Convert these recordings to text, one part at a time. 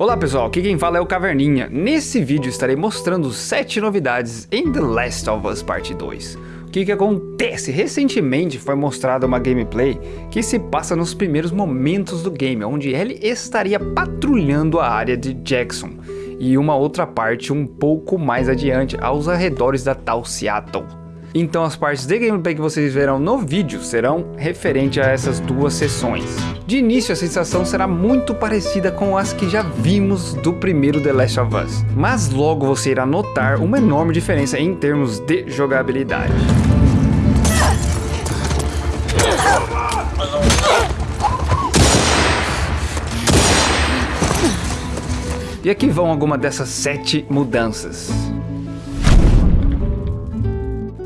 Olá pessoal, aqui quem fala é o Caverninha. Nesse vídeo estarei mostrando 7 novidades em The Last of Us Part 2. O que que acontece? Recentemente foi mostrada uma gameplay que se passa nos primeiros momentos do game, onde Ellie estaria patrulhando a área de Jackson e uma outra parte um pouco mais adiante, aos arredores da tal Seattle. Então as partes de gameplay que vocês verão no vídeo serão referente a essas duas sessões. De início a sensação será muito parecida com as que já vimos do primeiro The Last of Us, mas logo você irá notar uma enorme diferença em termos de jogabilidade. E aqui vão algumas dessas sete mudanças.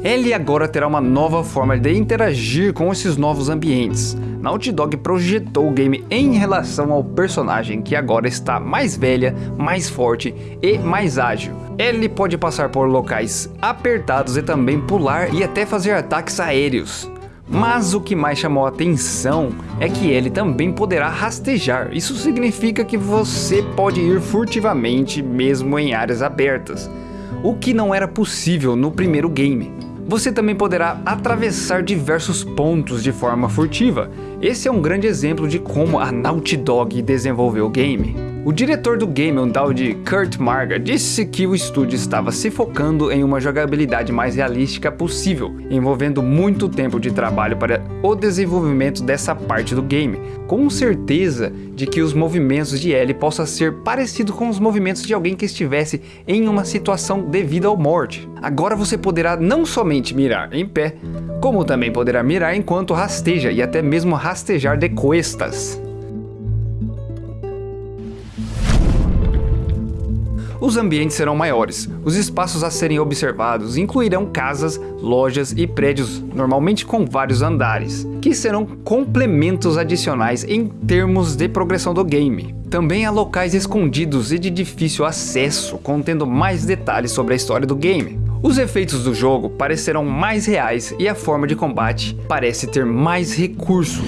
Ellie agora terá uma nova forma de interagir com esses novos ambientes. Naughty Dog projetou o game em relação ao personagem que agora está mais velha, mais forte e mais ágil. Ellie pode passar por locais apertados e também pular e até fazer ataques aéreos. Mas o que mais chamou a atenção é que ele também poderá rastejar. Isso significa que você pode ir furtivamente mesmo em áreas abertas, o que não era possível no primeiro game. Você também poderá atravessar diversos pontos de forma furtiva. Esse é um grande exemplo de como a Naughty Dog desenvolveu o game. O diretor do game, um tal de Kurt Marga, disse que o estúdio estava se focando em uma jogabilidade mais realística possível, envolvendo muito tempo de trabalho para o desenvolvimento dessa parte do game, com certeza de que os movimentos de Ellie possam ser parecidos com os movimentos de alguém que estivesse em uma situação devido ao morte. Agora você poderá não somente mirar em pé, como também poderá mirar enquanto rasteja e até mesmo rastejar de costas. Os ambientes serão maiores, os espaços a serem observados incluirão casas, lojas e prédios, normalmente com vários andares, que serão complementos adicionais em termos de progressão do game. Também há locais escondidos e de difícil acesso, contendo mais detalhes sobre a história do game. Os efeitos do jogo parecerão mais reais e a forma de combate parece ter mais recursos.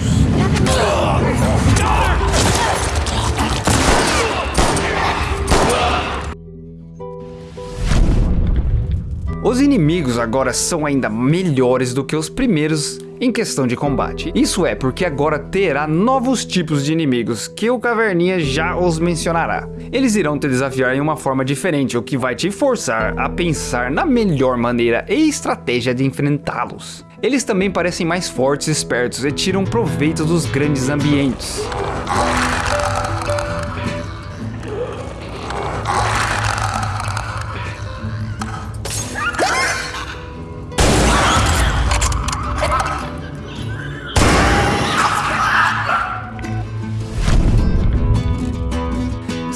Os inimigos agora são ainda melhores do que os primeiros em questão de combate. Isso é porque agora terá novos tipos de inimigos que o Caverninha já os mencionará. Eles irão te desafiar em uma forma diferente, o que vai te forçar a pensar na melhor maneira e estratégia de enfrentá-los. Eles também parecem mais fortes e espertos e tiram proveito dos grandes ambientes.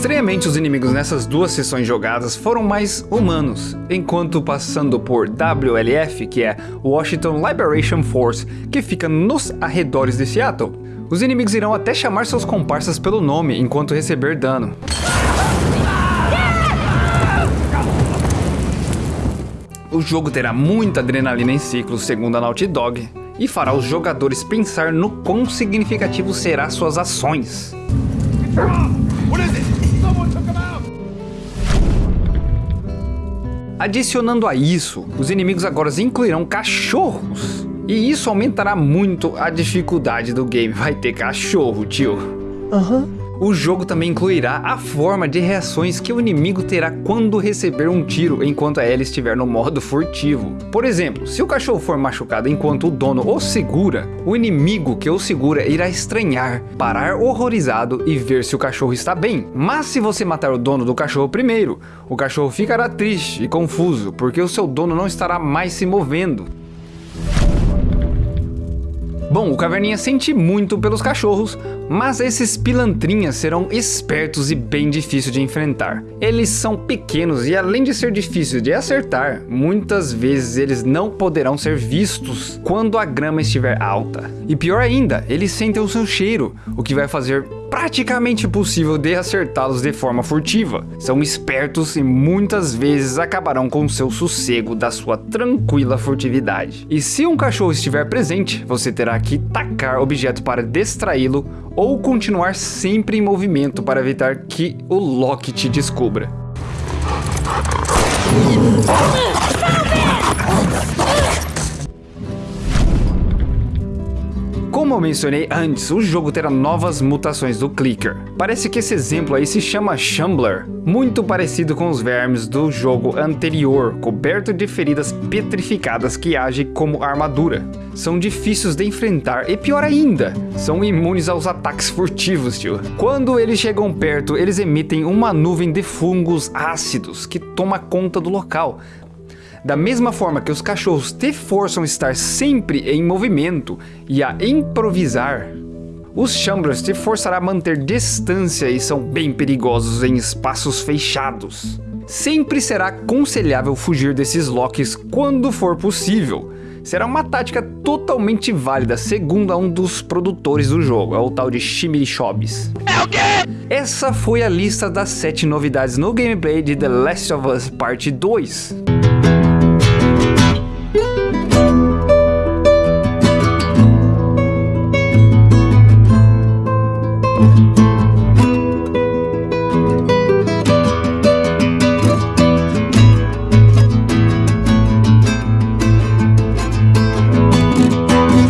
Estranhamente, os inimigos nessas duas sessões jogadas foram mais humanos, enquanto passando por WLF, que é Washington Liberation Force, que fica nos arredores de Seattle, os inimigos irão até chamar seus comparsas pelo nome enquanto receber dano. O jogo terá muita adrenalina em ciclos, segundo a Naughty Dog, e fará os jogadores pensar no quão significativo será suas ações. Adicionando a isso, os inimigos agora incluirão cachorros. E isso aumentará muito a dificuldade do game. Vai ter cachorro, tio. Aham. Uhum. O jogo também incluirá a forma de reações que o inimigo terá quando receber um tiro enquanto a Ellie estiver no modo furtivo. Por exemplo, se o cachorro for machucado enquanto o dono o segura, o inimigo que o segura irá estranhar, parar horrorizado e ver se o cachorro está bem. Mas se você matar o dono do cachorro primeiro, o cachorro ficará triste e confuso, porque o seu dono não estará mais se movendo. Bom, o Caverninha sente muito pelos cachorros, mas esses pilantrinhas serão espertos e bem difíceis de enfrentar. Eles são pequenos e além de ser difícil de acertar, muitas vezes eles não poderão ser vistos quando a grama estiver alta. E pior ainda, eles sentem o seu cheiro, o que vai fazer praticamente impossível de acertá-los de forma furtiva. São espertos e muitas vezes acabarão com seu sossego da sua tranquila furtividade. E se um cachorro estiver presente, você terá que tacar objeto para distraí-lo ou continuar sempre em movimento para evitar que o Loki te descubra. Como eu mencionei antes, o jogo terá novas mutações do Clicker. Parece que esse exemplo aí se chama Shambler, muito parecido com os vermes do jogo anterior, coberto de feridas petrificadas que agem como armadura. São difíceis de enfrentar e pior ainda, são imunes aos ataques furtivos, tio. Quando eles chegam perto, eles emitem uma nuvem de fungos ácidos que toma conta do local, da mesma forma que os cachorros te forçam a estar sempre em movimento e a improvisar, os Chambers te forçará a manter distância e são bem perigosos em espaços fechados. Sempre será aconselhável fugir desses locks quando for possível. Será uma tática totalmente válida, segundo um dos produtores do jogo, é o tal de Shimmy Shobs. É o quê? Essa foi a lista das 7 novidades no gameplay de The Last of Us Parte 2. 嗯。